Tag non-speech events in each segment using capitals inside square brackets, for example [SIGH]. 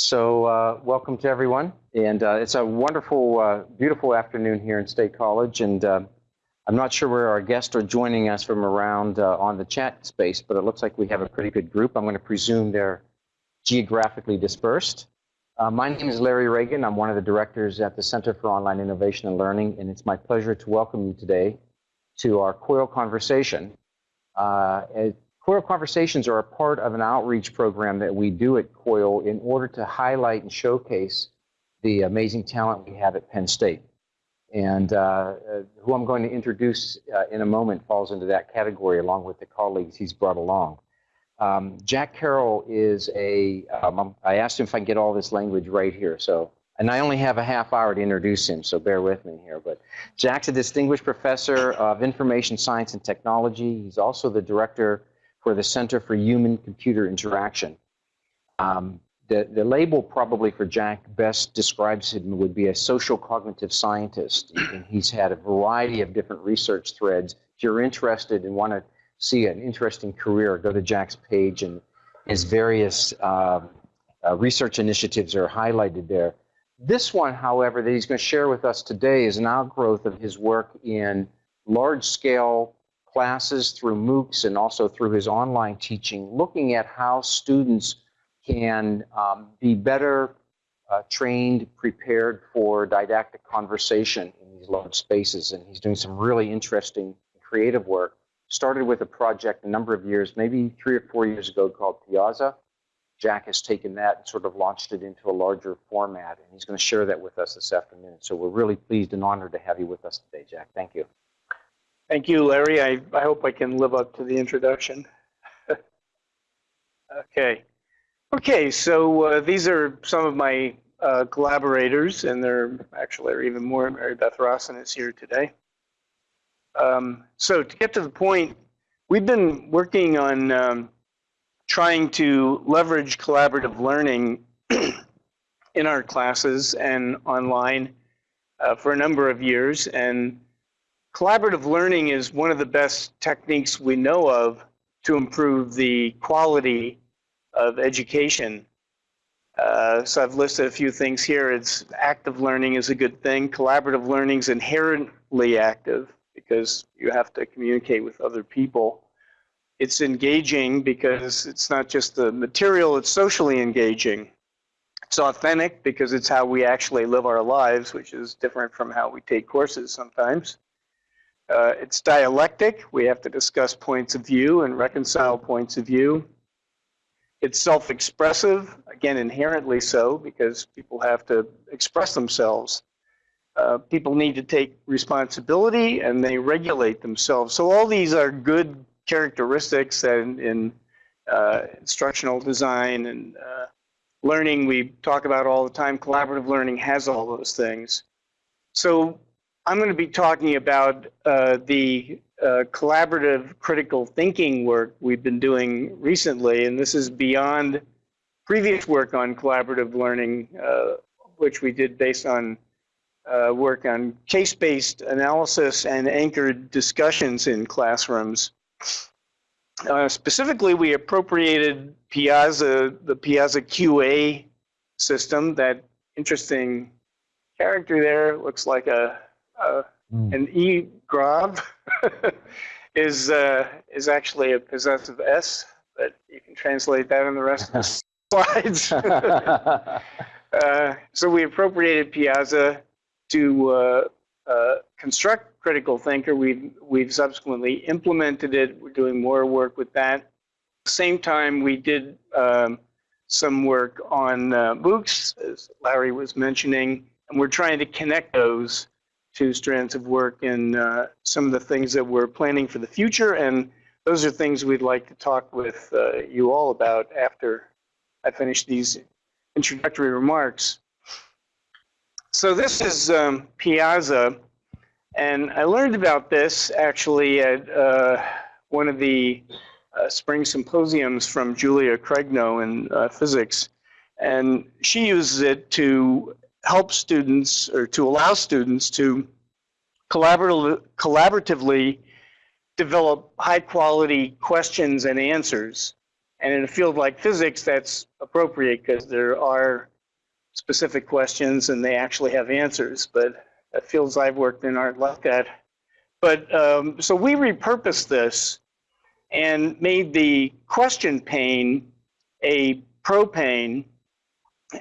So uh, welcome to everyone. And uh, it's a wonderful, uh, beautiful afternoon here in State College. And uh, I'm not sure where our guests are joining us from around uh, on the chat space, but it looks like we have a pretty good group. I'm going to presume they're geographically dispersed. Uh, my name is Larry Ragan. I'm one of the directors at the Center for Online Innovation and Learning, and it's my pleasure to welcome you today to our COIL conversation. COIL conversations are a part of an outreach program that we do at COIL in order to highlight and showcase the amazing talent we have at Penn State. And uh, uh, who I'm going to introduce uh, in a moment falls into that category along with the colleagues he's brought along. Um, Jack Carroll is a. Um, I asked him if I can get all this language right here. So, and I only have a half hour to introduce him, so bear with me here. But Jack's a distinguished professor of information science and technology. He's also the director for the Center for Human Computer Interaction. Um, the, the label probably for Jack best describes him would be a social cognitive scientist. And he's had a variety of different research threads. If you're interested and want to see an interesting career, go to Jack's page and his various uh, uh, research initiatives are highlighted there. This one, however, that he's going to share with us today is an outgrowth of his work in large-scale classes through MOOCs and also through his online teaching, looking at how students can um, be better uh, trained, prepared for didactic conversation in these large spaces. And he's doing some really interesting creative work. Started with a project a number of years, maybe three or four years ago called Piazza. Jack has taken that and sort of launched it into a larger format, and he's going to share that with us this afternoon. So we're really pleased and honored to have you with us today, Jack. Thank you. Thank you, Larry. I, I hope I can live up to the introduction. [LAUGHS] okay. Okay, so uh, these are some of my uh, collaborators, and there actually are even more. Mary Beth Rosson is here today. Um, so to get to the point, we've been working on um, trying to leverage collaborative learning [CLEARS THROAT] in our classes and online uh, for a number of years. And collaborative learning is one of the best techniques we know of to improve the quality of education. Uh, so I've listed a few things here. It's active learning is a good thing. Collaborative learning is inherently active because you have to communicate with other people. It's engaging because it's not just the material, it's socially engaging. It's authentic because it's how we actually live our lives, which is different from how we take courses sometimes. Uh, it's dialectic. We have to discuss points of view and reconcile points of view. It's self-expressive, again, inherently so, because people have to express themselves. Uh, people need to take responsibility and they regulate themselves. So all these are good characteristics in, in uh, instructional design and uh, learning we talk about all the time. Collaborative learning has all those things. So I'm going to be talking about uh, the uh, collaborative critical thinking work we've been doing recently, and this is beyond previous work on collaborative learning, uh, which we did based on uh, work on case-based analysis and anchored discussions in classrooms. Uh, specifically, we appropriated Piazza, the Piazza QA system, that interesting character there looks like a, Mm. And E Grav [LAUGHS] is uh, is actually a possessive S, but you can translate that in the rest of the [LAUGHS] slides. [LAUGHS] uh, so we appropriated Piazza to uh, uh, construct Critical Thinker. We've we've subsequently implemented it. We're doing more work with that. At the same time, we did um, some work on uh, MOOCs, as Larry was mentioning, and we're trying to connect those two strands of work and uh, some of the things that we're planning for the future. And those are things we'd like to talk with uh, you all about after I finish these introductory remarks. So this is um, Piazza, and I learned about this actually at uh, one of the uh, spring symposiums from Julia Craigno in uh, physics. And she uses it to help students or to allow students to collaboratively, collaboratively develop high quality questions and answers And in a field like physics, that's appropriate because there are specific questions and they actually have answers. But fields I've worked in aren't like that. But um, so we repurposed this and made the question pane a pro pane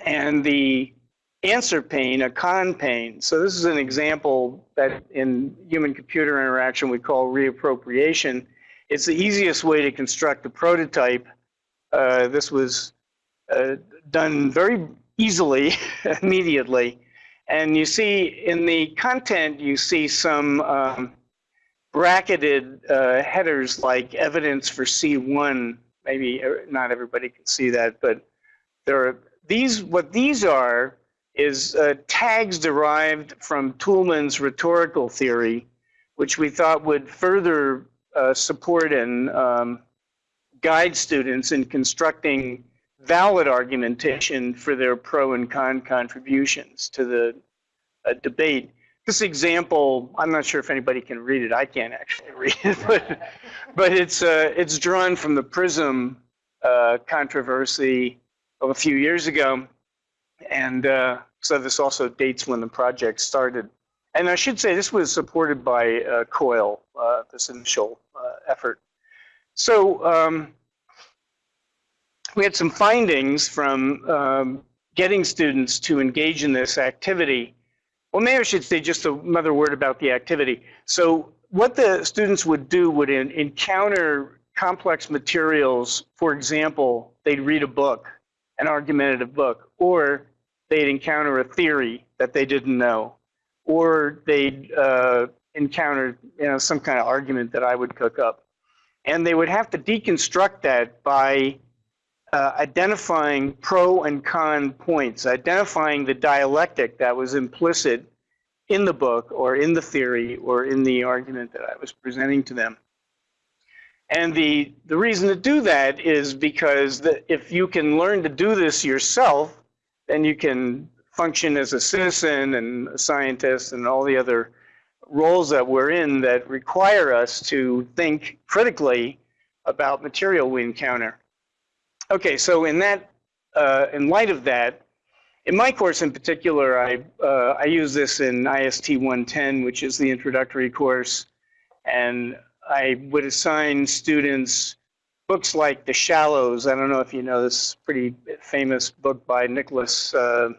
and the answer pane a con pane. So this is an example that in human computer interaction we call reappropriation. It's the easiest way to construct a prototype. Uh, this was uh, done very easily, [LAUGHS] immediately. And you see in the content, you see some um, bracketed uh, headers like evidence for C1. Maybe uh, not everybody can see that, but there are these. What these are is uh, tags derived from Toulmin's rhetorical theory, which we thought would further uh, support and um, guide students in constructing valid argumentation for their pro and con contributions to the uh, debate. This example, I'm not sure if anybody can read it. I can't actually [LAUGHS] read it, but, but it's, uh, it's drawn from the PRISM uh, controversy of a few years ago. And uh, so this also dates when the project started. And I should say this was supported by uh, COIL, uh, this initial uh, effort. So um, we had some findings from um, getting students to engage in this activity. Well, maybe I should say just another word about the activity. So what the students would do would in, encounter complex materials. For example, they'd read a book, an argumentative book, or they'd encounter a theory that they didn't know, or they'd uh, encounter you know, some kind of argument that I would cook up. And they would have to deconstruct that by uh, identifying pro and con points, identifying the dialectic that was implicit in the book or in the theory or in the argument that I was presenting to them. And the, the reason to do that is because the, if you can learn to do this yourself, then you can function as a citizen and a scientist and all the other roles that we're in that require us to think critically about material we encounter. Okay, so in that, uh, in light of that, in my course in particular, I, uh, I use this in IST 110, which is the introductory course, and I would assign students books like The Shallows. I don't know if you know this pretty famous book by Nicholas. Uh,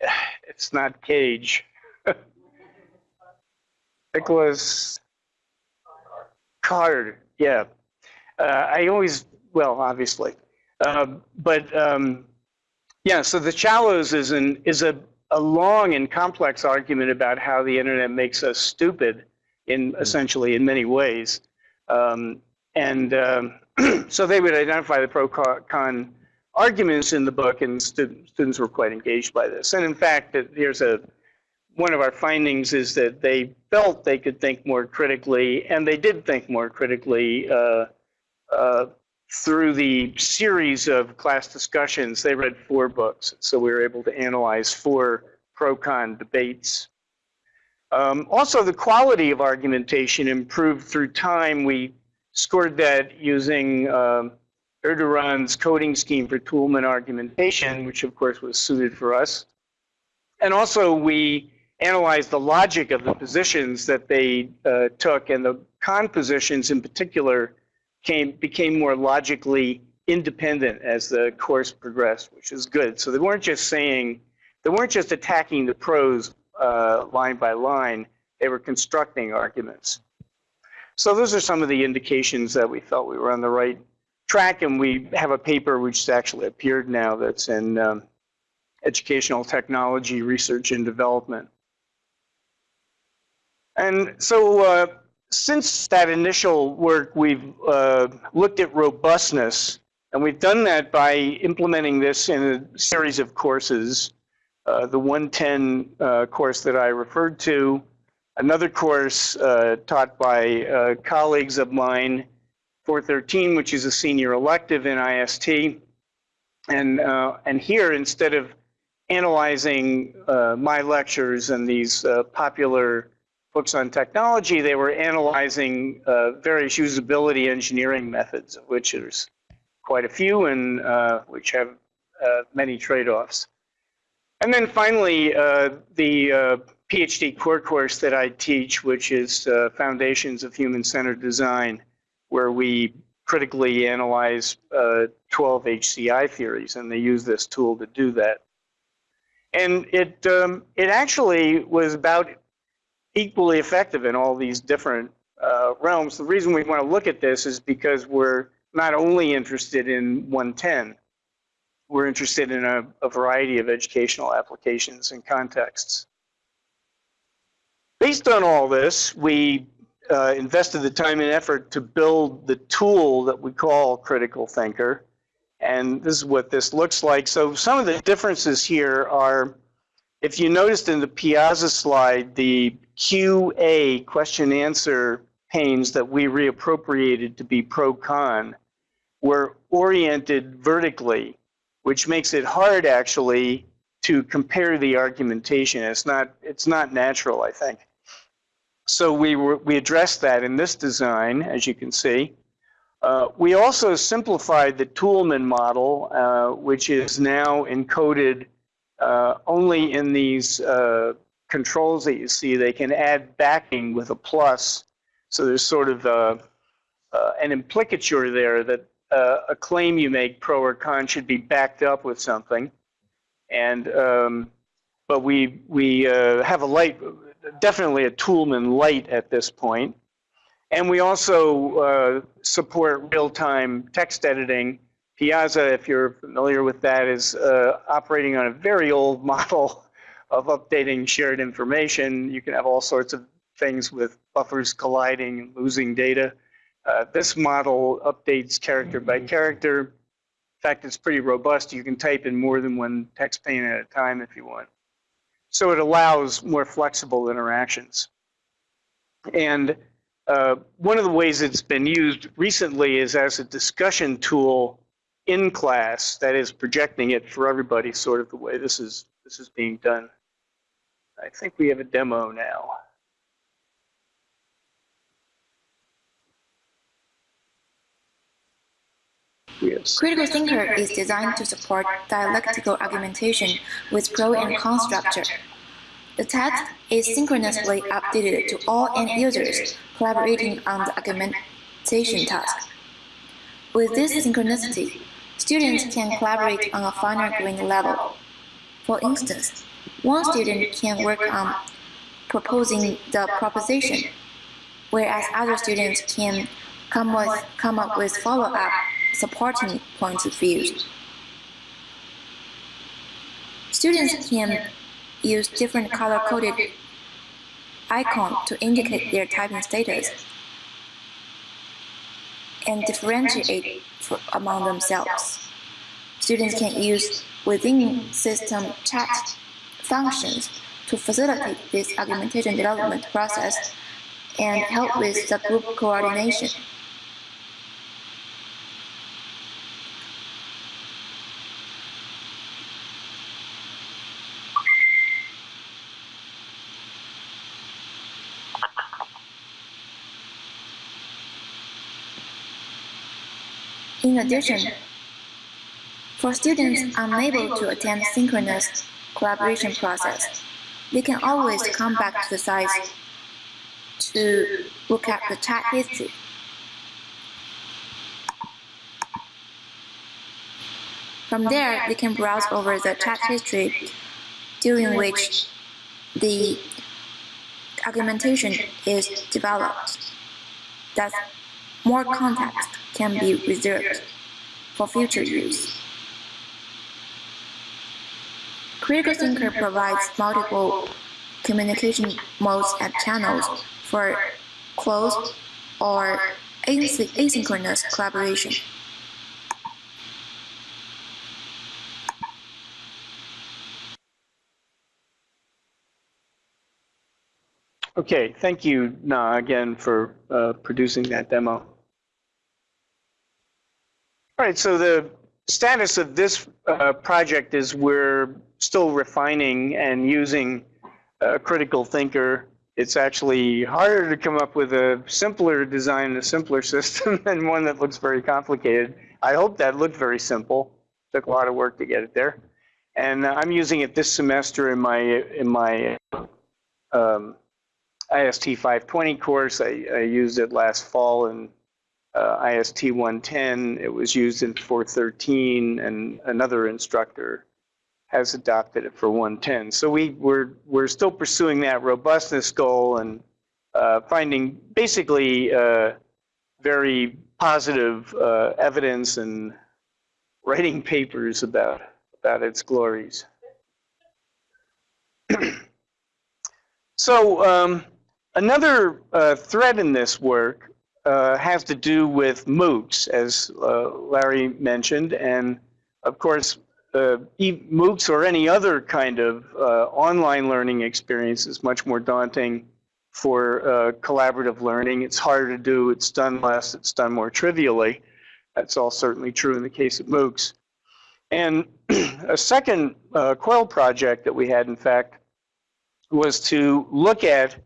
[SIGHS] it's not Cage. [LAUGHS] Nicholas Carr. Yeah. Uh, I always, well, obviously, uh, but um, yeah. So The Shallows is an is a a long and complex argument about how the internet makes us stupid in essentially in many ways. Um, and um, [CLEARS THROAT] so they would identify the pro con arguments in the book, and students, students were quite engaged by this. And in fact, here's a one of our findings is that they felt they could think more critically, and they did think more critically uh, uh, through the series of class discussions. They read four books, so we were able to analyze four pro-con debates. Um, also, the quality of argumentation improved through time. We scored that using um, Erduran's coding scheme for Toulmin argumentation, which of course was suited for us. And also we analyzed the logic of the positions that they uh, took and the con positions in particular came, became more logically independent as the course progressed, which is good. So they weren't just saying, they weren't just attacking the pros uh, line by line, they were constructing arguments. So those are some of the indications that we felt we were on the right track, and we have a paper which actually appeared now that's in um, Educational Technology Research and Development. And so uh, since that initial work, we've uh, looked at robustness, and we've done that by implementing this in a series of courses. Uh, the 110 uh, course that I referred to, another course uh, taught by uh, colleagues of mine, 413, which is a senior elective in IST. And, uh, and here, instead of analyzing uh, my lectures and these uh, popular books on technology, they were analyzing uh, various usability engineering methods, of which there's quite a few and which have many trade-offs. And then finally, the PhD core course that I teach, which is uh, Foundations of Human-Centered Design, where we critically analyze uh, 12 HCI theories, and they use this tool to do that. And it, um, it actually was about equally effective in all these different uh, realms. The reason we want to look at this is because we're not only interested in 110, we're interested in a, a variety of educational applications and contexts. Based on all this, we uh, invested the time and effort to build the tool that we call Critical Thinker. And this is what this looks like. So some of the differences here are, if you noticed in the Piazza slide, the QA question answer panes that we reappropriated to be pro-con were oriented vertically, which makes it hard actually to compare the argumentation. It's not, it's not natural, I think. So we, were, we addressed that in this design, as you can see. Uh, we also simplified the Toulmin model, uh, which is now encoded uh, only in these uh, controls that you see. They can add backing with a plus. So there's sort of a, uh, an implicature there that uh, a claim you make, pro or con, should be backed up with something. And um, but we we have a light definitely a Toulmin light at this point. And we also uh, support real-time text editing. Piazza, if you're familiar with that, is uh, operating on a very old [LAUGHS] model of updating shared information. You can have all sorts of things with buffers colliding and losing data. Uh, this model updates character by character. In fact, it's pretty robust. You can type in more than one text pane at a time if you want. So it allows more flexible interactions. And uh, one of the ways it's been used recently is as a discussion tool in class that is projecting it for everybody, sort of the way this is this is being done. I think we have a demo now. Yes. Critical Thinker is designed to support dialectical argumentation with pro and con structure. The text is synchronously updated to all end users collaborating on the argumentation task. With this synchronicity, students can collaborate on a finer grained level. For instance, one student can work on proposing the proposition, whereas other students can come, with, come up with follow-up supporting points of view. Students can use different color-coded icons to indicate their typing status and differentiate among themselves. Students can use within system chat functions to facilitate this argumentation development process and help with the group coordination. In addition, for students unable to attend synchronous collaboration process, they can always come back to the site to look at the chat history. From there, they can browse over the chat history during which the argumentation is developed. Thus, more context can be reserved for future use. Critical Thinker provides multiple communication modes and channels for close or asynchronous collaboration. Okay, thank you, Na, again for uh, producing that demo. All right, so the status of this uh, project is we're still refining and using a critical thinker. It's actually harder to come up with a simpler design, a simpler [LAUGHS] system than one that looks very complicated. I hope that looked very simple. Took a lot of work to get it there. And I'm using it this semester in my in my um, IST 520 course. I, I, used it last fall in uh, IST 110. It was used in 413, and another instructor has adopted it for 110. So we, we're, we're still pursuing that robustness goal and uh, finding basically uh, very positive uh, evidence and writing papers about, about its glories. [CLEARS THROAT] so um, another uh, thread in this work uh, has to do with MOOCs, as uh, Larry mentioned, and of course, uh, MOOCs or any other kind of uh, online learning experience is much more daunting for uh, collaborative learning. It's harder to do, it's done less, it's done more trivially. That's all certainly true in the case of MOOCs. And [CLEARS THROAT] a second uh, COIL project that we had, in fact, was to look at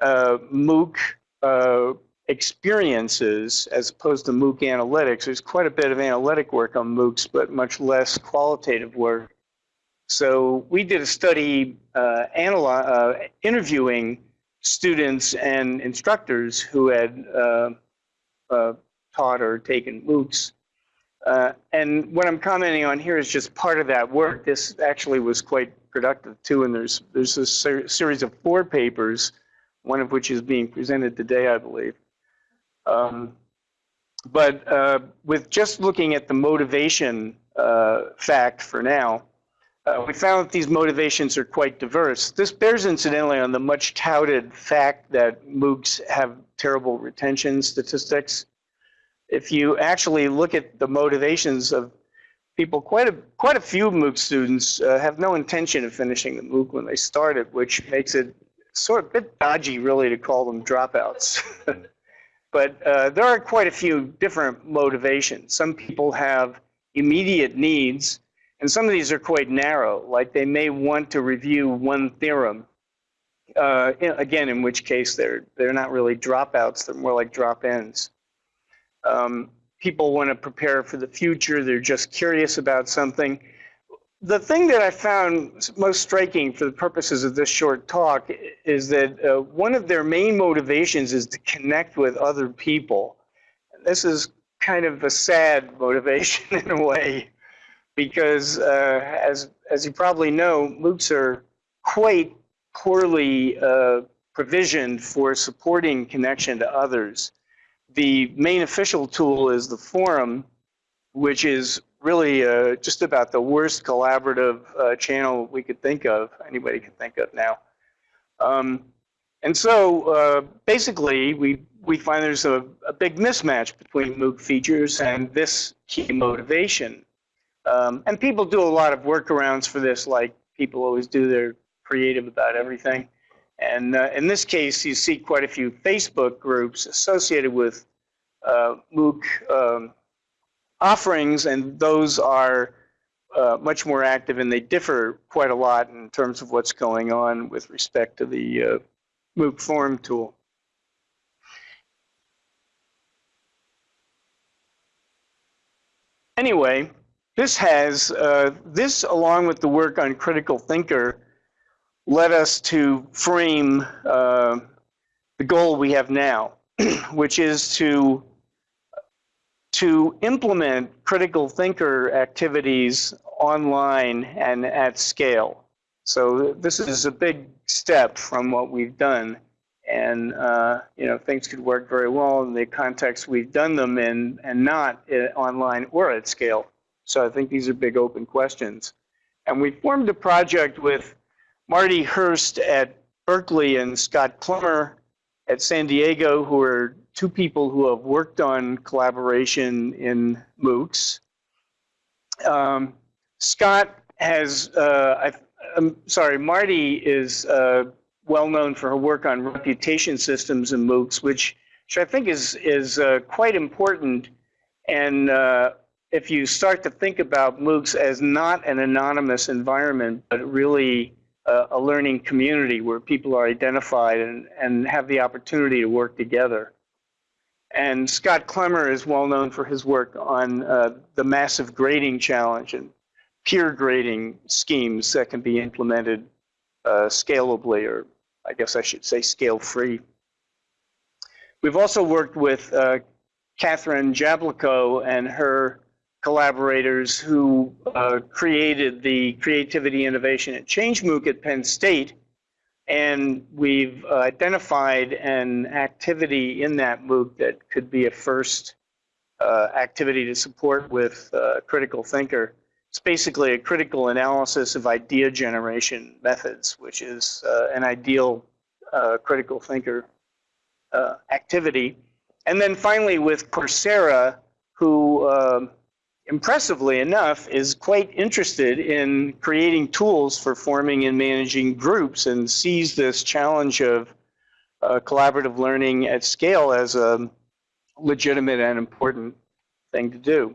uh, MOOC uh, experiences as opposed to MOOC analytics. There's quite a bit of analytic work on MOOCs, but much less qualitative work. So we did a study uh, uh, interviewing students and instructors who had uh, uh taught or taken MOOCs. Uh, and what I'm commenting on here is just part of that work. This actually was quite productive too, and there's there's a ser series of four papers, one of which is being presented today, I believe. Um, but uh, with just looking at the motivation uh, fact for now, uh, we found that these motivations are quite diverse. This bears incidentally on the much touted fact that MOOCs have terrible retention statistics. If you actually look at the motivations of people, quite a, quite a few MOOC students uh, have no intention of finishing the MOOC when they start it, which makes it sort of a bit dodgy really to call them dropouts. [LAUGHS] But uh, there are quite a few different motivations. Some people have immediate needs, and some of these are quite narrow, like they may want to review one theorem. Uh, again, in which case they're, they're not really dropouts, they're more like drop-ins. Um, people want to prepare for the future, they're just curious about something the thing that I found most striking for the purposes of this short talk is that uh, one of their main motivations is to connect with other people. This is kind of a sad [LAUGHS] motivation in a way, because uh, as, as you probably know, MOOCs are quite poorly uh, provisioned for supporting connection to others. The main official tool is the forum, which is really uh, just about the worst collaborative uh, channel we could think of, anybody can think of now. Um, and so uh, basically, we, we find there's a, a, big mismatch between MOOC features and this key motivation. Um, and people do a lot of workarounds for this, like people always do, they're creative about everything. And uh, in this case, you see quite a few Facebook groups associated with uh, MOOC um, offerings, and those are uh, much more active and they differ quite a lot in terms of what's going on with respect to the uh, MOOC form tool. Anyway, this has, uh, this along with the work on critical thinker led us to frame uh, the goal we have now, [CLEARS THROAT] which is to to implement critical thinker activities online and at scale. So this is a big step from what we've done. And uh, you know things could work very well in the context we've done them in and not online or at scale. So I think these are big open questions. And we formed a project with Marti Hearst at Berkeley and Scott Klemmer at San Diego, who are two people who have worked on collaboration in MOOCs. Um, Scott has, uh, I, am sorry, Marty is uh, well known for her work on reputation systems in MOOCs, which, which I think is, is uh, quite important. And uh, if you start to think about MOOCs as not an anonymous environment, but really a learning community where people are identified and, and have the opportunity to work together. And Scott Klemmer is well known for his work on uh, the massive grading challenge and peer grading schemes that can be implemented uh, scalably, or I guess I should say scale free. We've also worked with uh, Kathryn Jablokow and her collaborators who uh, created the Creativity, Innovation, and Change MOOC at Penn State. And we've uh, identified an activity in that MOOC that could be a first uh, activity to support with uh, Critical Thinker. It's basically a critical analysis of idea generation methods, which is uh, an ideal uh, critical thinker activity. And then finally with Coursera, who um, impressively enough, is quite interested in creating tools for forming and managing groups and sees this challenge of uh, collaborative learning at scale as a legitimate and important thing to do.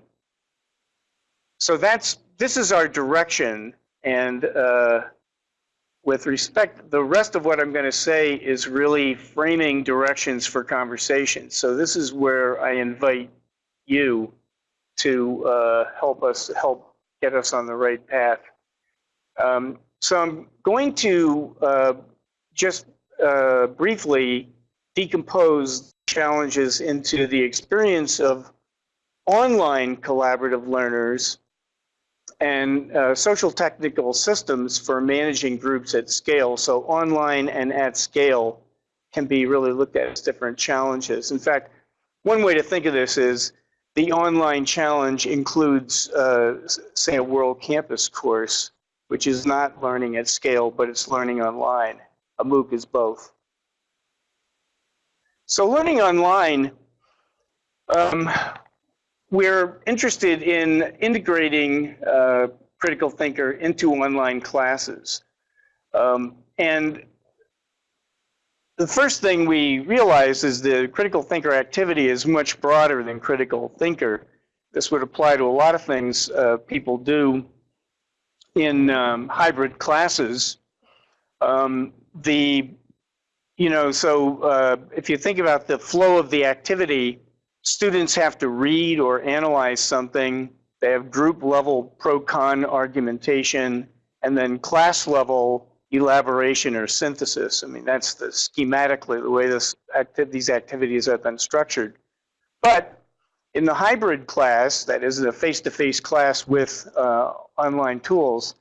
So that's this is our direction, and uh, with respect, the rest of what I'm going to say is really framing directions for conversation. So this is where I invite you to uh, help us help get us on the right path. Um, so I'm going to uh, just uh, briefly decompose challenges into the experience of online collaborative learners and uh, social technical systems for managing groups at scale. So online and at scale can be really looked at as different challenges. In fact, one way to think of this is the online challenge includes, uh, say, a World Campus course, which is not learning at scale, but it's learning online. A MOOC is both. So learning online, um, we're interested in integrating uh, Critical Thinker into online classes. Um, and the first thing we realize is the critical thinker activity is much broader than critical thinker. This would apply to a lot of things uh, people do in um, hybrid classes. Um, the, you know, so uh, if you think about the flow of the activity, students have to read or analyze something. They have group level pro-con argumentation, and then class level elaboration or synthesis. I mean, that's the schematically the way this acti these activities have been structured. But in the hybrid class, that is the face-to-face -face class with uh, online tools,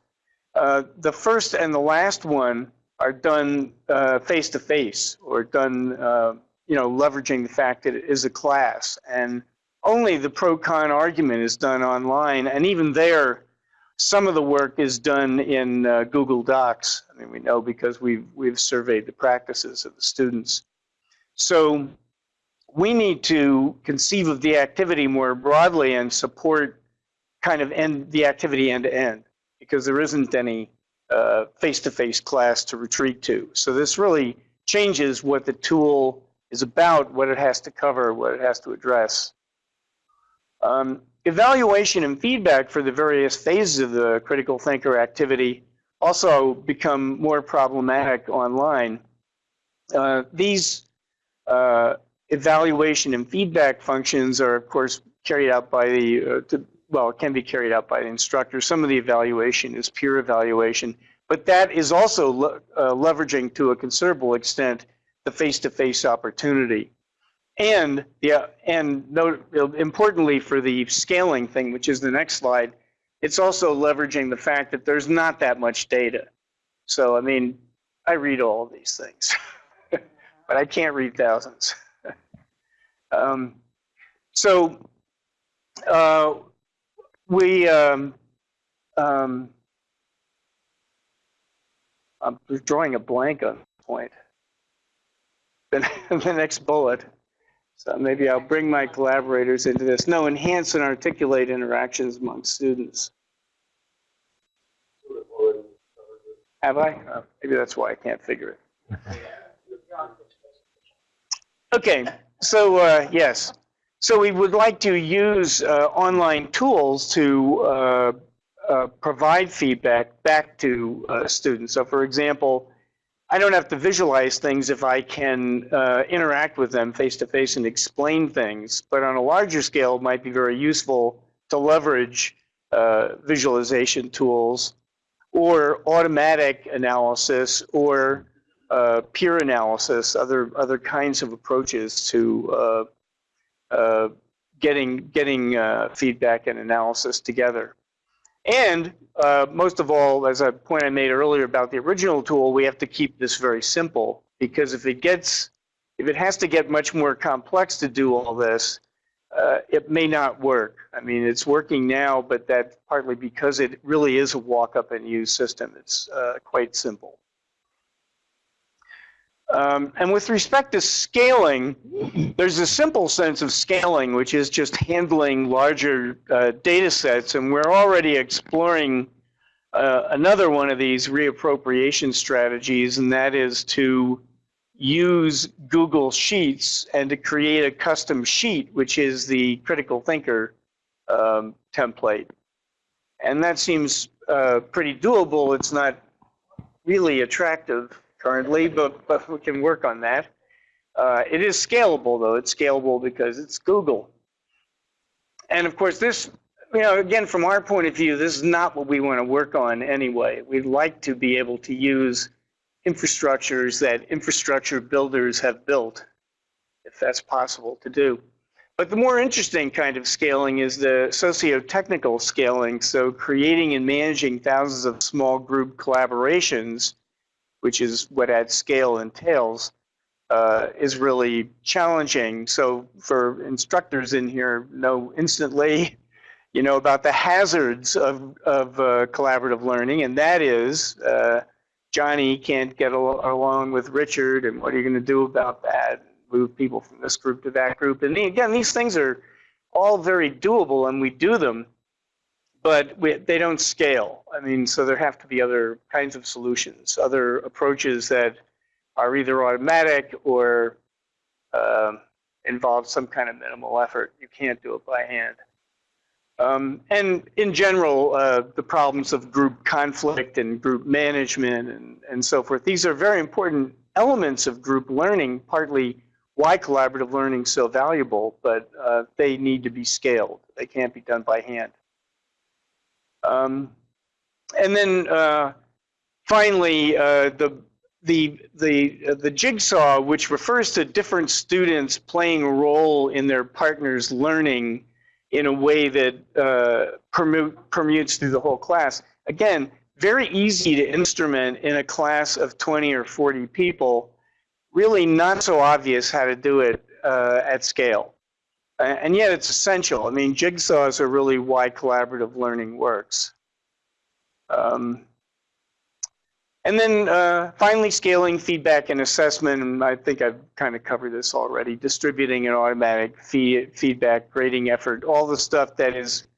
uh, the first and the last one are done uh, face-to-face -face or done, uh, you know, leveraging the fact that it is a class. And only the pro-con argument is done online. And even there, some of the work is done in uh, Google Docs. I mean, we know because we've, we've surveyed the practices of the students. So we need to conceive of the activity more broadly and support kind of end the activity end to end because there isn't any uh, face-to-face -face class to retreat to. So this really changes what the tool is about, what it has to cover, what it has to address. Um, Evaluation and feedback for the various phases of the critical thinker activity also become more problematic online. Uh, these uh, evaluation and feedback functions are, of course, carried out by the, uh, to, well, it can be carried out by the instructor. Some of the evaluation is peer evaluation, but that is also le uh, leveraging to a considerable extent the face-to-face -face opportunity. And yeah, and note, importantly for the scaling thing, which is the next slide, it's also leveraging the fact that there's not that much data. So I mean, I read all of these things, [LAUGHS] but I can't read thousands. [LAUGHS] um, so uh, we um, um, I'm drawing a blank on point. The, [LAUGHS] the next bullet. So maybe I'll bring my collaborators into this. No, enhance and articulate interactions among students. Have I? Oh, maybe that's why I can't figure it. Okay, so uh, yes. So we would like to use uh, online tools to uh, uh provide feedback back to uh, students. So for example, I don't have to visualize things if I can uh, interact with them face to face and explain things. But on a larger scale, it might be very useful to leverage uh, visualization tools or automatic analysis or uh, peer analysis, other other kinds of approaches to uh, uh, getting getting uh, feedback and analysis together. And uh, most of all, as a point I made earlier about the original tool, we have to keep this very simple because if it gets, if it has to get much more complex to do all this, uh, it may not work. I mean, it's working now, but that's partly because it really is a walk up and use system. It's uh, quite simple. Um, and with respect to scaling, there's a simple sense of scaling, which is just handling larger uh, data sets. And we're already exploring uh, another one of these reappropriation strategies, and that is to use Google Sheets and to create a custom sheet, which is the critical thinker um, template. And that seems uh, pretty doable. It's not really attractive currently, but, but we can work on that. Uh, it is scalable, though. It's scalable because it's Google. And of course, this, you know, again, from our point of view, this is not what we want to work on anyway. We'd like to be able to use infrastructures that infrastructure builders have built, if that's possible to do. But the more interesting kind of scaling is the socio-technical scaling. So creating and managing thousands of small group collaborations which is what at scale entails, uh, is really challenging. So for instructors in here, know instantly, [LAUGHS] you know, about the hazards of, of uh, collaborative learning, and that is uh, Johnny can't get al along with Richard, and what are you going to do about that? Move people from this group to that group, and again, these things are all very doable, and we do them but we, they don't scale. I mean, so there have to be other kinds of solutions, other approaches that are either automatic or uh, involve some kind of minimal effort. You can't do it by hand. Um, and in general, uh, the problems of group conflict and group management and, and so forth, these are very important elements of group learning, partly why collaborative learning is so valuable, but uh, they need to be scaled. They can't be done by hand. Um, and then uh, finally, uh, the the the uh, the jigsaw, which refers to different students playing a role in their partner's learning in a way that uh, permute, permutes through the whole class. Again, very easy to instrument in a class of 20 or 40 people. Really not so obvious how to do it uh, at scale and yet it's essential. I mean, jigsaws are really why collaborative learning works. Um, and then uh, finally, scaling feedback and assessment, and I think I've kind of covered this already, distributing an automatic fee feedback, grading effort, all the stuff that is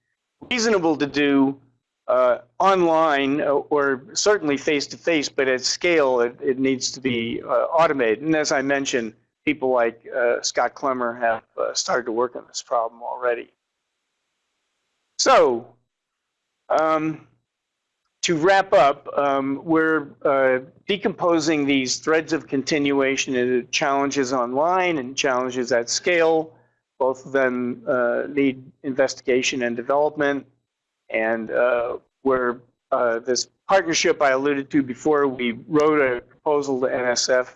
reasonable to do uh, online uh, or certainly face-to-face, -face, but at scale, it, it needs to be uh, automated. And as I mentioned, people like uh, Scott Klemmer have uh, started to work on this problem already. So, um, to wrap up, um, we're uh, decomposing these threads of continuation into challenges online and challenges at scale. Both of them uh, need investigation and development. And uh, we're, uh, this partnership I alluded to before, we wrote a proposal to NSF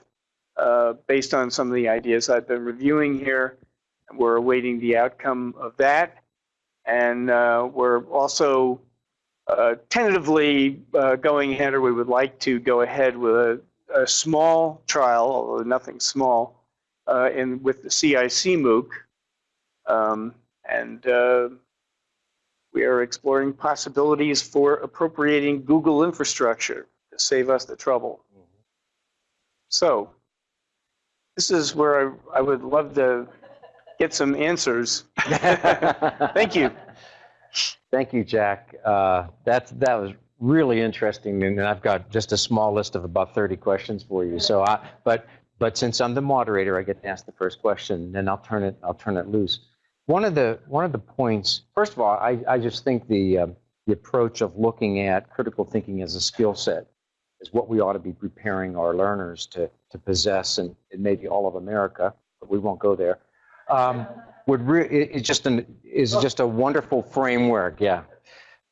uh, based on some of the ideas I've been reviewing here. We're awaiting the outcome of that. And uh, we're also uh, tentatively uh, going ahead, or we would like to go ahead with a, a small trial, although nothing small, uh, in with the CIC MOOC. Um, and we are exploring possibilities for appropriating Google infrastructure to save us the trouble. So this is where I, I would love to get some answers. [LAUGHS] Thank you. Thank you, Jack. Uh, that, that was really interesting, and I've got just a small list of about 30 questions for you. So, I, but but since I'm the moderator, I get to ask the first question, and I'll turn it I'll turn it loose. One of the one of the points, first of all, I, I just think the uh, the approach of looking at critical thinking as a skill set is what we ought to be preparing our learners to, to possess and, and maybe all of America, but we won't go there. Um, would re- it, it's just an is just a wonderful framework, yeah.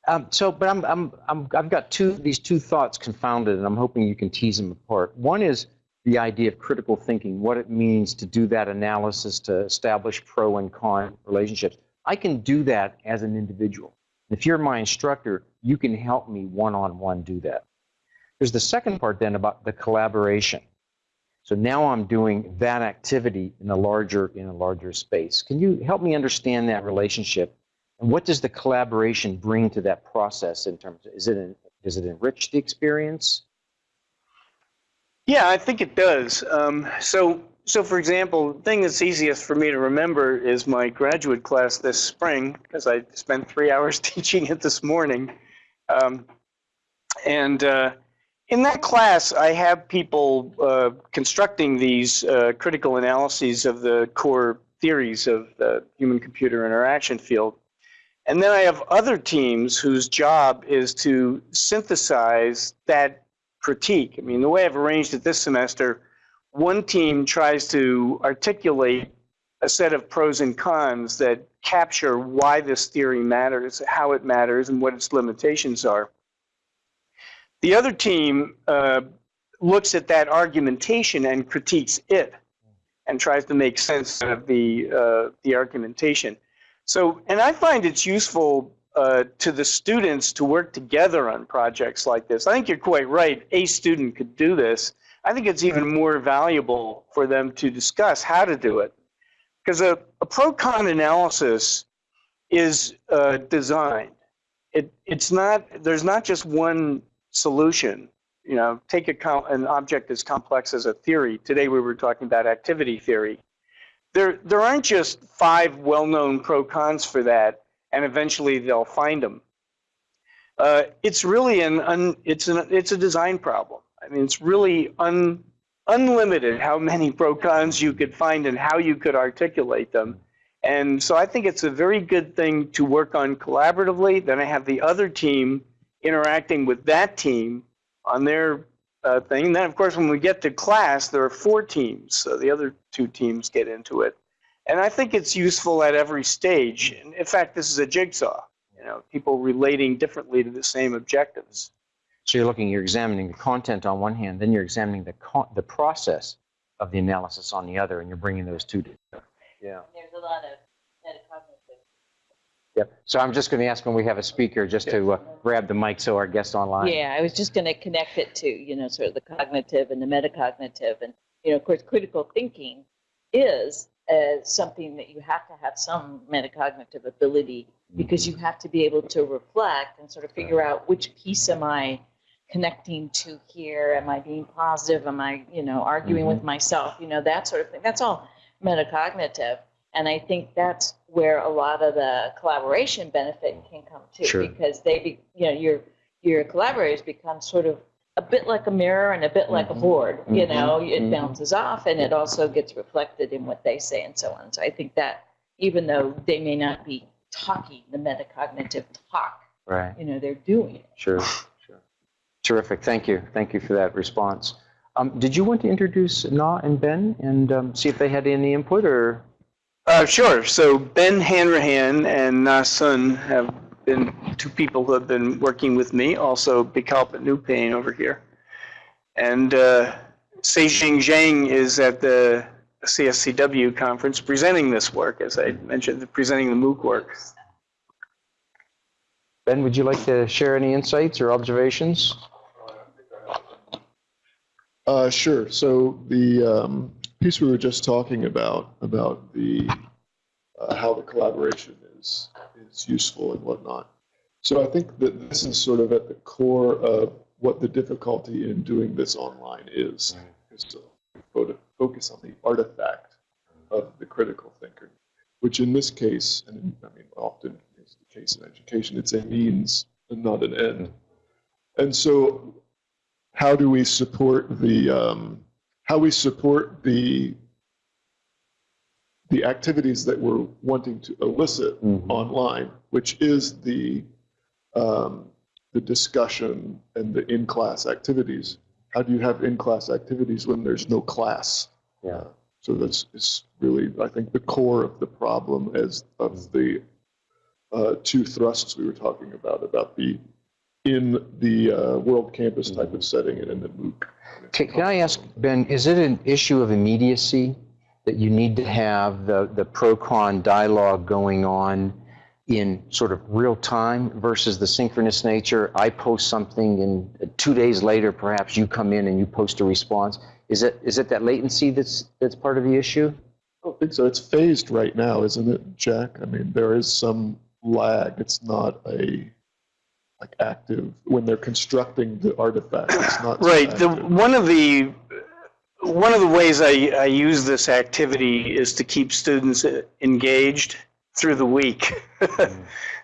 Um, so, but I'm, I'm, I'm, I've got two these two thoughts confounded, and I'm hoping you can tease them apart. One is the idea of critical thinking, what it means to do that analysis to establish pro and con relationships. I can do that as an individual. If you're my instructor, you can help me one-on-one do that. There's the second part then about the collaboration. So now I'm doing that activity in a larger in a larger space. Can you help me understand that relationship? And what does the collaboration bring to that process in terms of, is it, an, does it enrich the experience? Yeah, I think it does. Um, so, so for example, the thing that's easiest for me to remember is my graduate class this spring, because I spent three [LAUGHS] hours teaching it this morning. Um, and uh, in that class, I have people uh, constructing these uh, critical analyses of the core theories of the human-computer interaction field. And then I have other teams whose job is to synthesize that critique. I mean, the way I've arranged it this semester, one team tries to articulate a set of pros and cons that capture why this theory matters, how it matters, and what its limitations are. The other team uh, looks at that argumentation and critiques it and tries to make sense of the, uh, the argumentation. So, and I find it's useful uh, to the students to work together on projects like this. I think you're quite right. A student could do this. I think it's even more valuable for them to discuss how to do it. Because a, a pro-con analysis is uh, designed. It, it's not, there's not just one solution. You know, take a, an object as complex as a theory. Today we were talking about activity theory. There, there aren't just five well-known pro-cons for that and eventually they'll find them. Uh, it's really an un, it's an it's a design problem. I mean, it's really un, unlimited how many pro cons you could find and how you could articulate them. And so I think it's a very good thing to work on collaboratively. Then I have the other team interacting with that team on their uh, thing. And then, of course, when we get to class, there are four teams. So the other two teams get into it. And I think it's useful at every stage. In fact, this is a jigsaw, you know, people relating differently to the same objectives. So you're looking, you're examining the content on one hand, then you're examining the the process of the analysis on the other, and you're bringing those two together. Yeah. There's a lot of metacognitive. Yep. So I'm just going to ask when we have a speaker just to uh, grab the mic so our guests online. Yeah, I was just going to connect it to, you know, sort of the cognitive and the metacognitive. And, you know, of course, critical thinking is as something that you have to have some metacognitive ability because you have to be able to reflect and sort of figure out which piece am I connecting to here? Am I being positive? Am I, you know, arguing mm-hmm. with myself? You know, that sort of thing. That's all metacognitive. And I think that's where a lot of the collaboration benefit can come too, sure. because they, be, you know, your your collaborators become sort of a bit like a mirror and a bit like mm-hmm. a board. You mm-hmm. know, it mm-hmm. bounces off and it also gets reflected in what they say and so on. So I think that even though they may not be talking the metacognitive talk, right? You know, they're doing it. Sure, sure. Terrific. Thank you. Thank you for that response. Um, did you want to introduce Na and Ben and um, see if they had any input or? Uh, sure. So Ben Hanrahan and Na Sun have been two people who have been working with me, also Bikalp Neupane over here. And uh, Seijing Zhang is at the CSCW conference presenting this work, as I mentioned, presenting the MOOC work. Ben, would you like to share any insights or observations? Uh, sure. So the um, piece we were just talking about, about the uh, how the collaboration is is useful and whatnot. So I think that this is sort of at the core of what the difficulty in doing this online is, is to focus on the artifact of the critical thinker, which in this case, and I mean often is the case in education, it's a means and not an end. And so how do we support the um, how we support the the activities that we're wanting to elicit mm -hmm. online, which is the um, the discussion and the in-class activities. How do you have in-class activities when there's no class? Yeah. So that's is really, I think, the core of the problem as of the uh, two thrusts we were talking about, about the in the uh, world campus type of setting and in the MOOC. Can, can I ask, Ben, is it an issue of immediacy that you need to have the, the pro-con dialogue going on in sort of real time versus the synchronous nature? I post something and two days later, perhaps you come in and you post a response. Is it, is it that latency that's, that's part of the issue? I don't think so. It's phased right now, isn't it, Jack? I mean, there is some lag. It's not a like active when they're constructing the artifact. It's not so Right, the, one of the, one of the ways I, I use this activity is to keep students engaged through the week. [LAUGHS]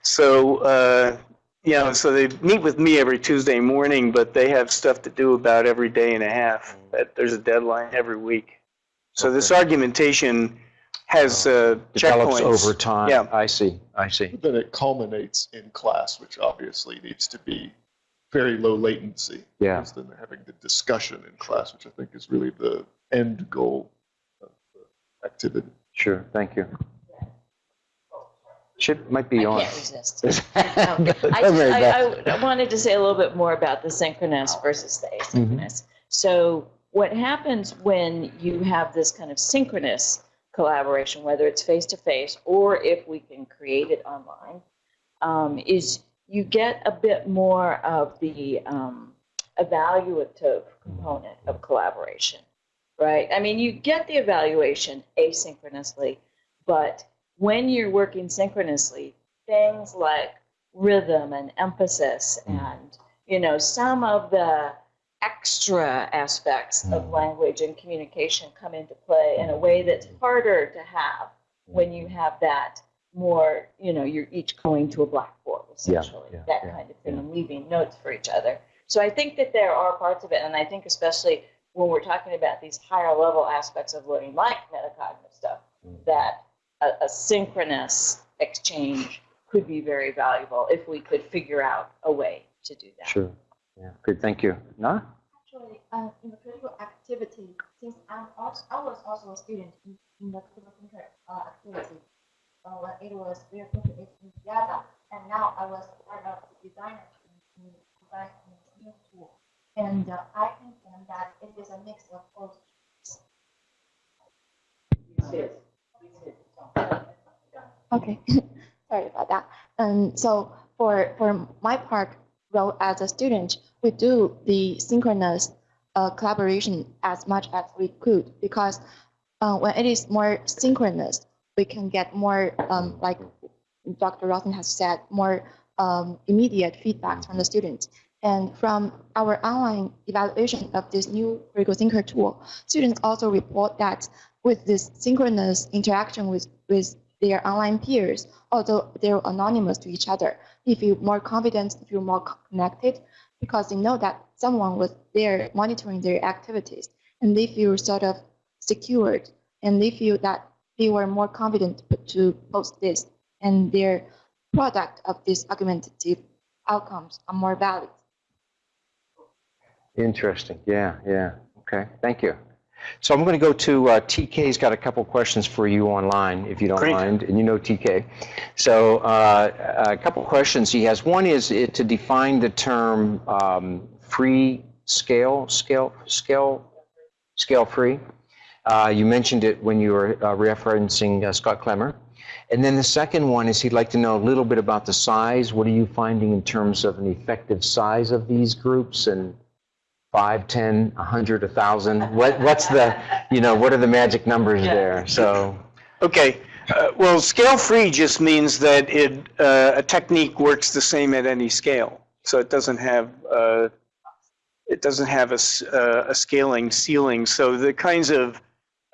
So, uh, you know, so they meet with me every Tuesday morning, but they have stuff to do about every day and a half. That There's a deadline every week. So this argumentation has uh, Develops checkpoints. over time? Yeah. I see, I see. But then it culminates in class, which obviously needs to be very low latency. Yeah. Because then they're having the discussion in class, which I think is really the end goal of the activity. Sure, thank you. Should, might be I on. can't resist. [LAUGHS] I just, I, I wanted to say a little bit more about the synchronous versus the asynchronous. So what happens when you have this kind of synchronous collaboration, whether it's face-to-face or if we can create it online, um, is you get a bit more of the um, evaluative component of collaboration, right? I mean, you get the evaluation asynchronously, but when you're working synchronously, things like rhythm and emphasis and you know some of the extra aspects of hmm. language and communication come into play in a way that's hmm. harder to have when you hmm. have that more you know you're each going to a blackboard essentially yeah, that yeah, kind of thing and leaving notes for each other. So i think that there are parts of it and i think especially when we're talking about these higher level aspects of learning like metacognitive stuff that a, a synchronous exchange could be very valuable if we could figure out a way to do that. Sure, yeah, good, thank you. Nah? Actually, uh, in the critical activity, since I'm also, I was also a student in, in the critical thinker uh, activity, uh, when it was real in Yada, and now I was part of the designer in, in design new tool. And uh, I think that it is a mix of both. Okay, [LAUGHS] sorry about that. And so for for my part, role as a student, we do the synchronous uh, collaboration as much as we could because uh, when it is more synchronous, we can get more, um, like Dr. Rosson has said, more um, immediate feedback from the students. And from our online evaluation of this new critical thinker tool, students also report that with this synchronous interaction with, with their online peers, although they're anonymous to each other, they feel more confident, they feel more connected, because they know that someone was there monitoring their activities, and they feel sort of secured, and they feel that they were more confident to post this, and their product of these argumentative outcomes are more valid. Interesting, yeah, yeah, okay, thank you. So I'm going to go to, uh, TK's got a couple questions for you online, if you don't Great. mind, and you know TK. So uh, a couple questions he has. One is it to define the term um, free scale, scale, scale, scale free. Uh, You mentioned it when you were uh, referencing uh, Scott Klemmer. And then the second one is he'd like to know a little bit about the size. What are you finding in terms of an effective size of these groups and five, 10, 100, a 1,000? What, what's the, you know, what are the magic numbers there? So, Okay, uh, well, scale-free just means that it, uh, a technique works the same at any scale. So it doesn't have, uh, it doesn't have a, s- uh, a scaling ceiling. So the kinds of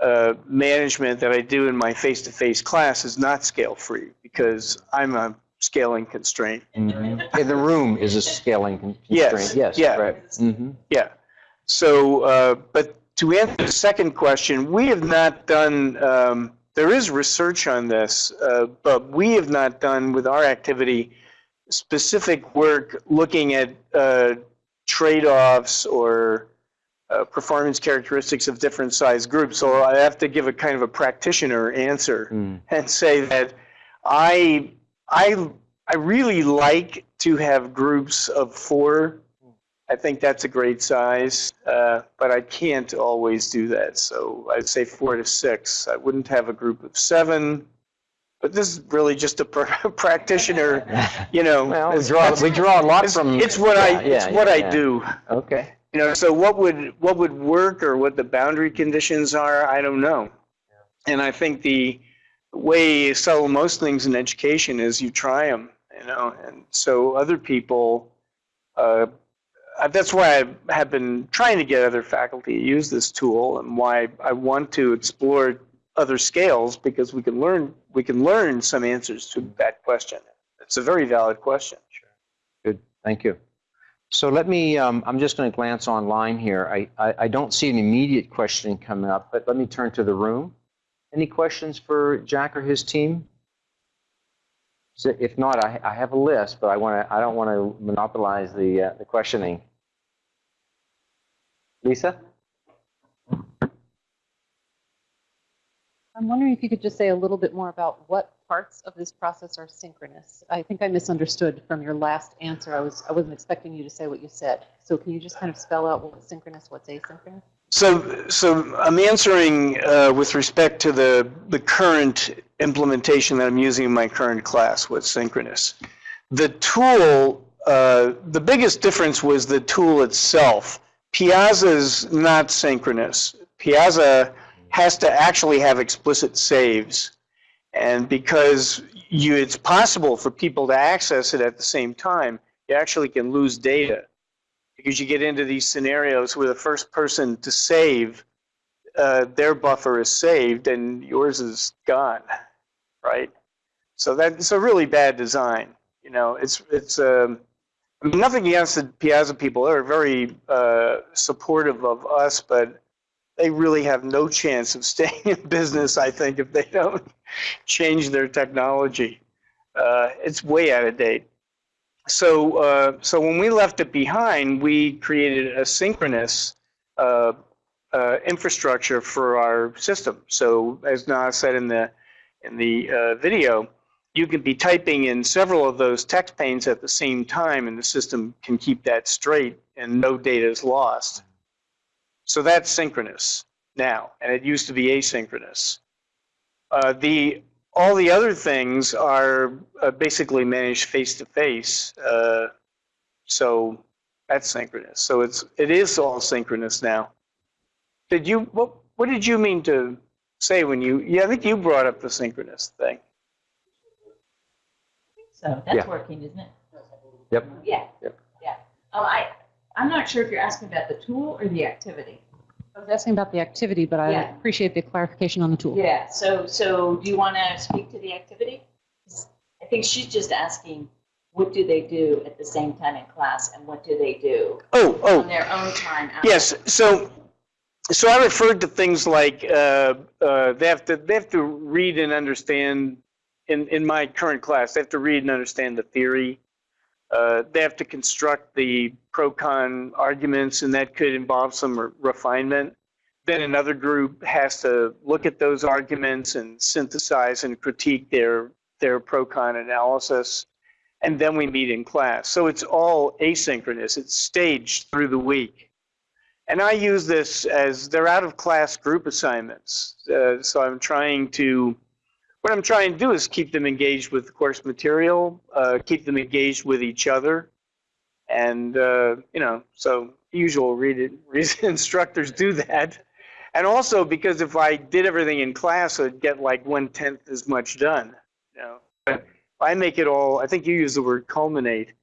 uh, management that I do in my face-to-face class is not scale-free because I'm a scaling constraint. mhm. And the room is a scaling con- Yes, constraint. Yes, yeah. right. Mhm. Yeah. So, uh, but to answer the second question, we have not done, um, there is research on this, uh, but we have not done with our activity specific work looking at uh, trade-offs or uh, performance characteristics of different size groups. So I have to give a kind of a practitioner answer Hmm. and say that I I I really like to have groups of four. I think that's a great size, uh, but I can't always do that. So I'd say four to six. I wouldn't have a group of seven. But this is really just a pr- [LAUGHS] practitioner, [LAUGHS] you know. Well, we draw, we draw a lot it's, from. it's what I Yeah, it's yeah, what I do. Okay. You know, so what would what would work or what the boundary conditions are, I don't know. And I think the way you settle most things in education is you try them, you know. And so other people, uh, uh, that's why I have been trying to get other faculty to use this tool, and why I want to explore other scales because we can learn we can learn some answers to that question. It's a very valid question. Sure. Good, thank you. So let me, um, I'm just going to glance online here. I, I, I don't see an immediate question coming up, but let me turn to the room. Any questions for Jack or his team? So if not, I, I have a list, but I want to, I don't want to monopolize the, uh, the questioning. Lisa? I'm wondering if you could just say a little bit more about what parts of this process are synchronous. I think I misunderstood from your last answer. I was I wasn't expecting you to say what you said. So can you just kind of spell out what's synchronous, what's asynchronous? So, so I'm answering uh, with respect to the, the current implementation that I'm using in my current class, what's synchronous. The tool, uh, the biggest difference was the tool itself. Piazza's not synchronous. Piazza has to actually have explicit saves. And because you, it's possible for people to access it at the same time, you actually can lose data because you get into these scenarios where the first person to save, uh, their buffer is saved and yours is gone, right? So that's a really bad design. You know, it's it's um, nothing against the Piazza people; they're very uh, supportive of us, but they really have no chance of [LAUGHS] staying in business. I think if they don't [LAUGHS] change their technology, uh, it's way out of date. So, uh, so when we left it behind, we created a synchronous uh, uh, infrastructure for our system. So, as Na said in the in the uh, video, you can be typing in several of those text panes at the same time, and the system can keep that straight, and no data is lost. So that's synchronous now, and it used to be asynchronous. Uh, the all the other things are uh, basically managed face to face. Uh, so that's synchronous. So it's it is all synchronous now. Did you what what did you mean to say when you yeah I think you brought up the synchronous thing. So that's Yeah. working, isn't it? Yep. Yeah. Yep. Yeah. Oh, I, I'm not sure if you're asking about the tool or the activity. I was asking about the activity, but I Yeah. appreciate the clarification on the tool. Yeah, so, so do you want to speak to the activity? I think she's just asking, what do they do at the same time in class and what do they do Oh oh on their own time? out- Yes, so, so I referred to things like, uh, uh, they have to, they have to read and understand, in, in my current class, they have to read and understand the theory. Uh, they have to construct the pro-con arguments, and that could involve some re- refinement. Then another group has to look at those arguments and synthesize and critique their, their pro-con analysis. And then we meet in class. So it's all asynchronous. It's staged through the week. And I use this as they're out of class group assignments. Uh, so I'm trying to, what I'm trying to do is keep them engaged with the course material, uh, keep them engaged with each other. And, uh, you know, so usual [LAUGHS] reason instructors do that. And also because if I did everything in class, I'd get like one tenth as much done. You know, but I make it all, I think you use the word culminate.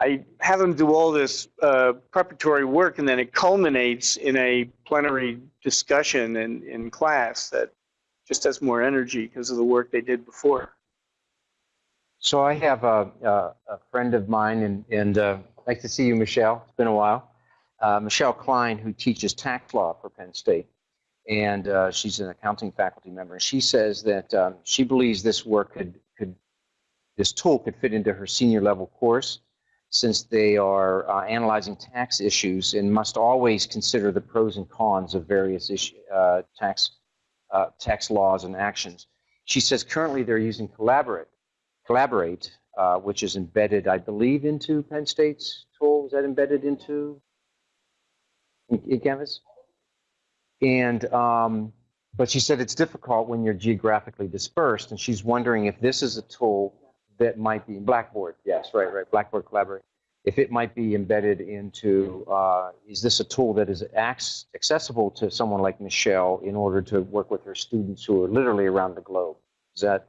I have them do all this uh, preparatory work, and then it culminates in a plenary discussion in, in class that just has more energy because of the work they did before. So I have a, a, a friend of mine, and, and uh, nice to see you, Michelle. It's been a while. Uh, Michelle Klein, who teaches tax law for Penn State, and uh, she's an accounting faculty member. She says that um, she believes this work could could this tool could fit into her senior level course since they are uh, analyzing tax issues and must always consider the pros and cons of various issue, uh, tax, uh, tax laws and actions. She says currently they're using Collaborate, Collaborate, uh, which is embedded, I believe, into Penn State's tool. Is that embedded into in, in Canvas? And um, but she said it's difficult when you're geographically dispersed, and she's wondering if this is a tool that might be Blackboard. Yes, right, right. Blackboard Collaborate. If it might be embedded into, uh, is this a tool that is accessible to someone like Michelle in order to work with her students who are literally around the globe? Is that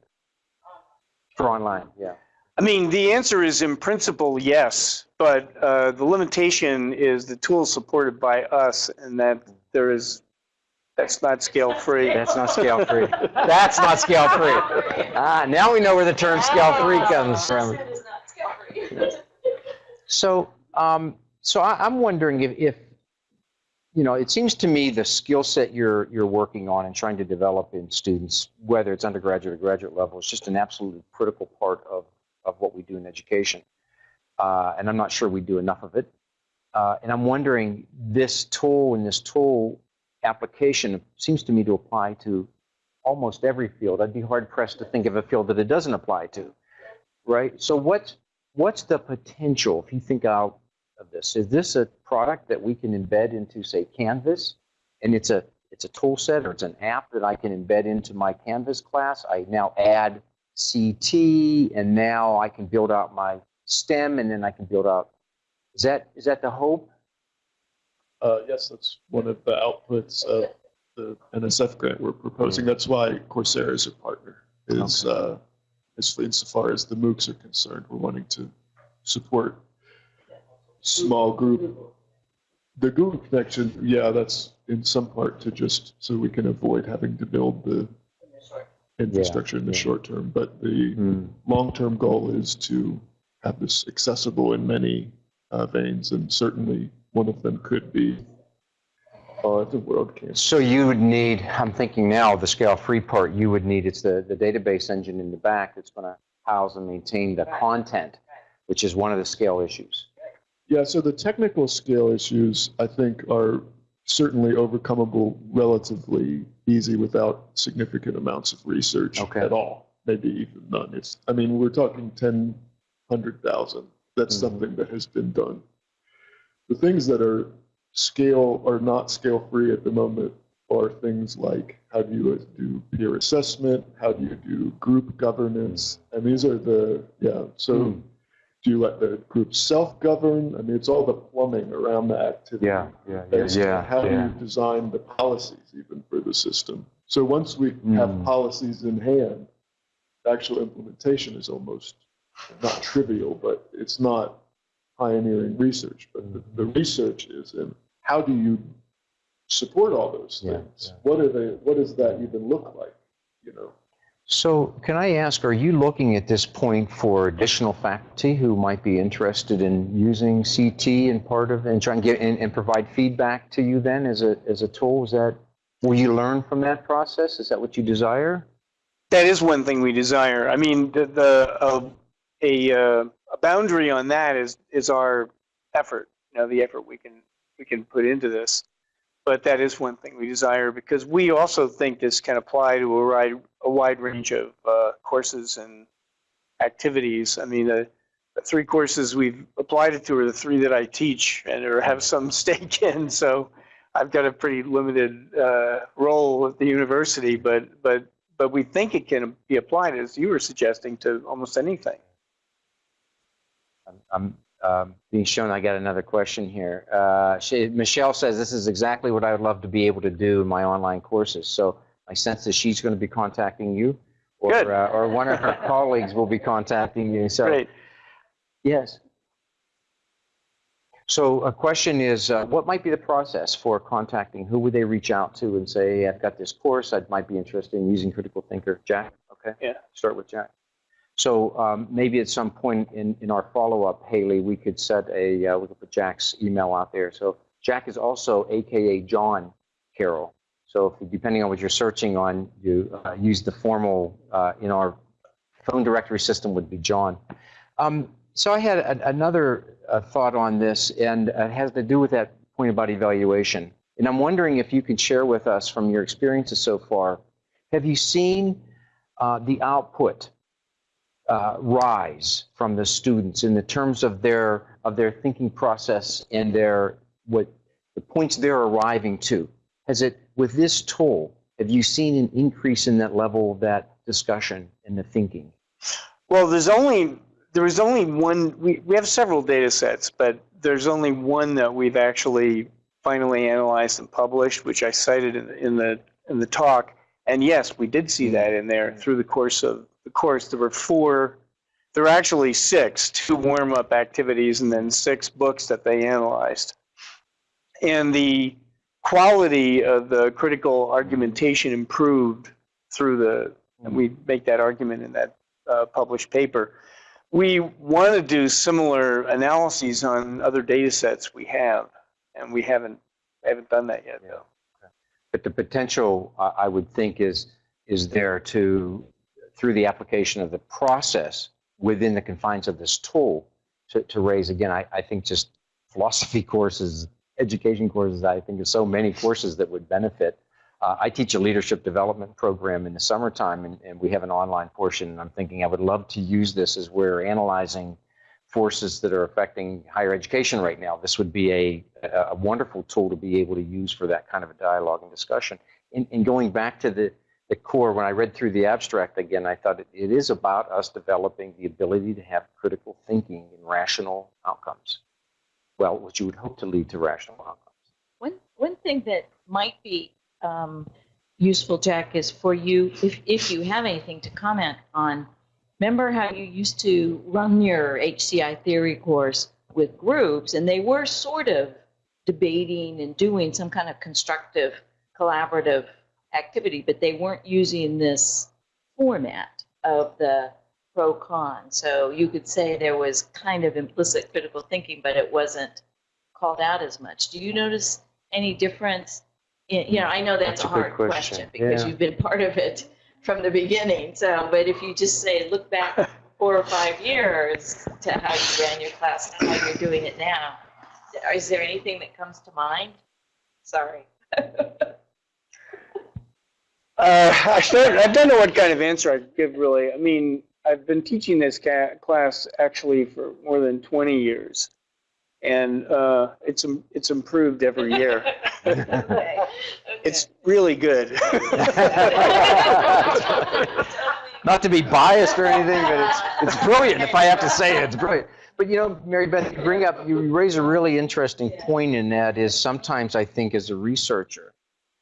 for online? Yeah. I mean, the answer is in principle, yes, but uh, the limitation is the tool is supported by us and that there is, that's not scale free. That's not scale free. [LAUGHS] That's not scale free. Ah, now we know where the term scale free comes from. So, um, so I, I'm wondering if, if, you know, it seems to me the skill set you're you're working on and trying to develop in students, whether it's undergraduate or graduate level, is just an absolutely critical part of of what we do in education. Uh, and I'm not sure we do enough of it. Uh, and I'm wondering, this tool and this tool application seems to me to apply to almost every field. I'd be hard pressed to think of a field that it doesn't apply to, right? So what's what's the potential if you think out of this? Is this a product that we can embed into, say, Canvas, and it's a it's a tool set or it's an app that I can embed into my Canvas class? I now add CT, and now I can build out my STEM, and then I can build out. Is that is that the hope? Uh, yes, that's one of the outputs of the NSF grant we're proposing. That's why Coursera is a partner. Is uh, as insofar as the MOOCs are concerned, we're wanting to support small group. The Google connection, yeah, that's in some part to just so we can avoid having to build the infrastructure in the yeah. short term. But the Hmm. long-term goal is to have this accessible in many uh, veins, and certainly one of them could be uh, the World Campus. So you would need, I'm thinking now, the scale-free part, you would need, it's the, the database engine in the back that's going to house and maintain the content, which is one of the scale issues. Yeah, so the technical scale issues, I think, are certainly overcomable relatively easy without significant amounts of research Okay. at all, maybe even none. It's, I mean, we're talking 10, 100,000. That's Mhm. something that has been done. The things that are scale or not scale free at the moment are things like how do you do peer assessment, how do you do group governance, and these are the yeah. So Hmm. do you let the group self-govern? I mean, it's all the plumbing around the activity. Yeah, yeah, on yeah, How do you design the policies even for the system? So once we have Mm. policies in hand, actual implementation is almost not trivial, but it's not pioneering research. But the, the research is in how do you support all those Yeah, things? yeah. What are they? What does that even look like? You know. So can I ask, are you looking at this point for additional faculty who might be interested in using CT and part of, and try and get, and, and provide feedback to you then as a, as a tool? Is that, will you learn from that process? Is that what you desire? That is one thing we desire. I mean, the, the uh, a, uh, a boundary on that is is our effort. You know, the effort we can we can put into this. But that is one thing we desire because we also think this can apply to a wide a wide range of uh, courses and activities. I mean, the, the three courses we've applied it to are the three that I teach and or have some [LAUGHS] stake in. So I've got a pretty limited uh, role at the university, but but but we think it can be applied, as you were suggesting, to almost anything. I'm, I'm um, being shown I got another question here. Uh, she, Michelle says this is exactly what I would love to be able to do in my online courses. So my sense is she's going to be contacting you, or uh, or one of her [LAUGHS] colleagues will be contacting you. So Great. yes. So a question is, uh, what might be the process for contacting? Who would they reach out to and say, hey, I've got this course, I might be interested in using Critical Thinker? Jack, okay? Yeah. Start with Jack. So um, maybe at some point in, in our follow-up, Haley, we could set a, uh, we could put Jack's email out there. So Jack is also AKA John Carroll. So if, depending on what you're searching on, you uh, use the formal, uh, in our phone directory system would be John. Um, so I had a, another uh, thought on this, and it has to do with that point about evaluation. And I'm wondering if you could share with us from your experiences so far, have you seen uh, the output uh, rise from the students in the terms of their of their thinking process and their what the points they're arriving to? Has it with this tool? Have you seen an increase in that level of that discussion and the thinking? Well, there's only there was only one. We we have several data sets, but there's only one that we've actually finally analyzed and published, which I cited in, in the in the talk. And yes, we did see that in there through the course of the course. There were four. There were actually six, two warm-up activities, and then six books that they analyzed. And the quality of the critical argumentation improved through the. And we make that argument in that uh, published paper. We want to do similar analyses on other data sets we have, and we haven't haven't done that yet, though. But the potential, I would think, is is there to through the application of the process within the confines of this tool to, to raise again. I, I think just philosophy [LAUGHS] courses, education courses. I think there's so many courses that would benefit. Uh, I teach a leadership development program in the summertime, and, and we have an online portion. And I'm thinking I would love to use this as we're analyzing forces that are affecting higher education right now. This would be a, a wonderful tool to be able to use for that kind of a dialogue and discussion. And, and going back to the, the core, when I read through the abstract again, I thought it, it is about us developing the ability to have critical thinking and rational outcomes. Well, which you would hope to lead to rational outcomes. One, one thing that might be um, useful, Jack, is for you, if, if you have anything to comment on, remember how you used to run your HCI theory course with groups, and they were sort of debating and doing some kind of constructive, collaborative activity, but they weren't using this format of the pro con. So you could say there was kind of implicit critical thinking, but it wasn't called out as much. Do you notice any difference? In, you know, I know that's, That's a a hard question. question, because Yeah. you've been part of it from the beginning. So, but if you just say, look back [LAUGHS] four or five years to how you ran your class and how you're doing it now, is there anything that comes to mind? Sorry. [LAUGHS] Uh, I, don't, I don't know what kind of answer I'd give really. I mean, I've been teaching this ca- class actually for more than 20 years, and uh, it's it's improved every year. [LAUGHS] Okay. It's really good. [LAUGHS] Not to be biased or anything, but it's, it's brilliant. If I have to say it, it's brilliant. But you know, Mary Beth, you bring up, you raise a really interesting point in that is sometimes I think as a researcher,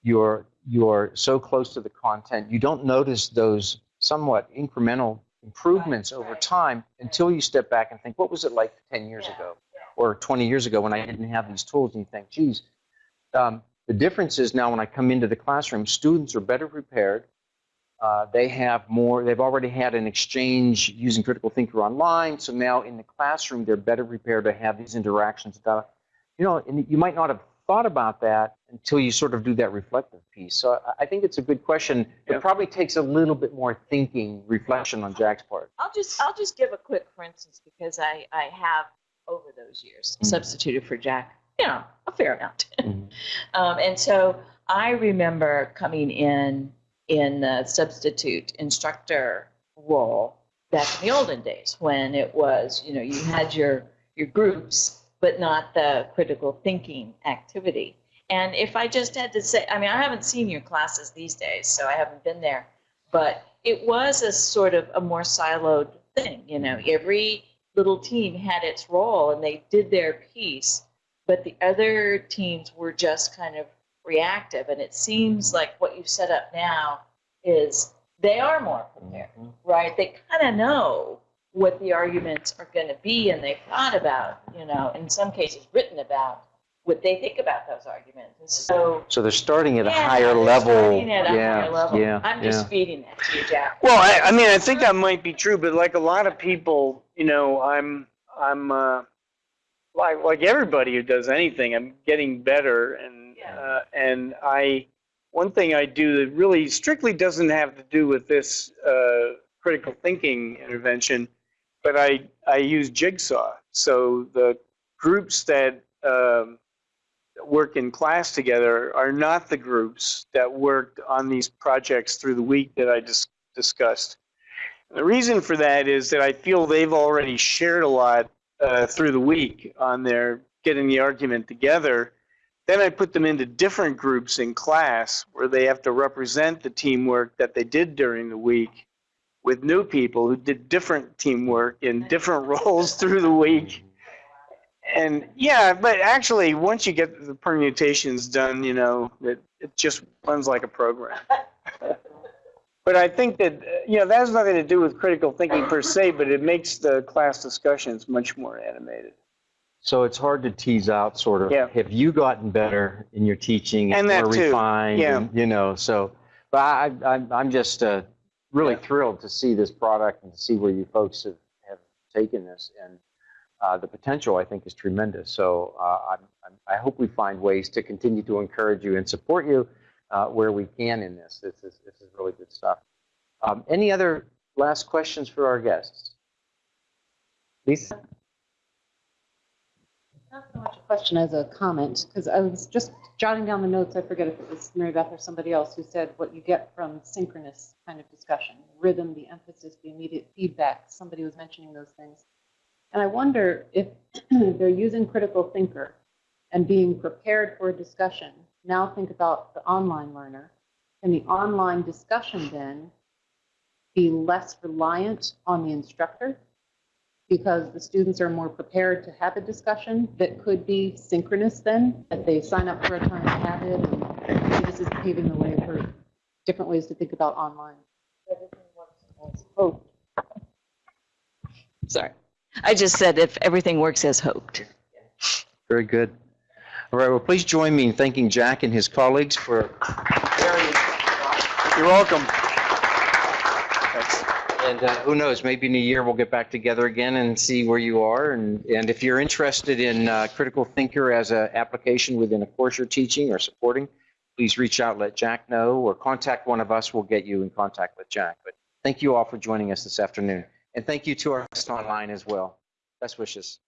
you're, you're so close to the content, you don't notice those somewhat incremental improvements over time until you step back and think, what was it like 10 years ago or 20 years ago when I didn't have these tools? And you think, geez, um, the difference is now when I come into the classroom, students are better prepared. Uh, they have more, they've already had an exchange using critical thinker online. So now in the classroom, they're better prepared to have these interactions. About, you know, and you might not have thought about that until you sort of do that reflective piece. So I- I think it's a good question. Yeah. It probably takes a little bit more thinking, reflection on Jack's part. I'll just I'll just give a quick for instance because I I have over those years Mhm. substituted for Jack, you know, a fair amount. Mhm. [LAUGHS] um, and so I remember coming in in the substitute instructor role back in the olden days when it was you know you had your your groups but not the critical thinking activity. And if I just had to say, I mean, I haven't seen your classes these days, so I haven't been there, but it was a sort of a more siloed thing. You know, every little team had its role and they did their piece, but the other teams were just kind of reactive. And it seems like what you've set up now is they are more prepared, mm-hmm. right? They kind of know what the arguments are going to be and they've thought about, you know, in some cases written about what they think about those arguments. And so So they're starting at a higher level. at a yeah, higher level. yeah, I'm yeah. just feeding that to you, Jack. Well, I, I mean, I think that might be true, but like a lot of people, you know, I'm, I'm, uh, like, like everybody who does anything, I'm getting better, and, Yeah. uh, and I, one thing I do that really strictly doesn't have to do with this uh, critical thinking intervention, but I, I use Jigsaw. So the groups that um, work in class together are not the groups that worked on these projects through the week that I just discussed. The reason for that is that I feel they've already shared a lot uh, through the week on their getting the argument together. Then I put them into different groups in class where they have to represent the teamwork that they did during the week with new people who did different teamwork in different [LAUGHS] roles through the week. And yeah, but actually, once you get the permutations done, you know, it, it just runs like a program. [LAUGHS] But I think that, you know, that has nothing to do with critical thinking per se, but it makes the class discussions much more animated. So it's hard to tease out sort of, Yeah. have you gotten better in your teaching? And that more too. refined? Yeah. and, You know, so, but I, I, I'm just uh, really Yeah. thrilled to see this product and to see where you folks have, have taken this. And uh, the potential, I think, is tremendous. So uh, I'm, I'm, I hope we find ways to continue to encourage you and support you uh, where we can in this. This is, this is really good stuff. Um, Any other last questions for our guests? Lisa? Not so much a question as a comment, because I was just jotting down the notes, I forget if it was Mary Beth or somebody else who said what you get from synchronous kind of discussion, rhythm, the emphasis, the immediate feedback, somebody was mentioning those things. And I wonder if [CLEARS THROAT] they're using critical thinker and being prepared for a discussion. Now think about the online learner. Can the online discussion then be less reliant on the instructor? because the students are more prepared to have a discussion that could be synchronous then, that they sign up for a time to have it, and this is paving the way for different ways to think about online. Oh, Sorry. I just said if everything works as hoped. Very good. All right, well, please join me in thanking Jack and his colleagues for You're welcome. And uh, who knows, maybe in a year we'll get back together again and see where you are. And, and if you're interested in uh, Critical Thinker as an application within a course you're teaching or supporting, please reach out, let Jack know, or contact one of us. We'll get you in contact with Jack. But thank you all for joining us this afternoon. And thank you to our guests online as well. Best wishes.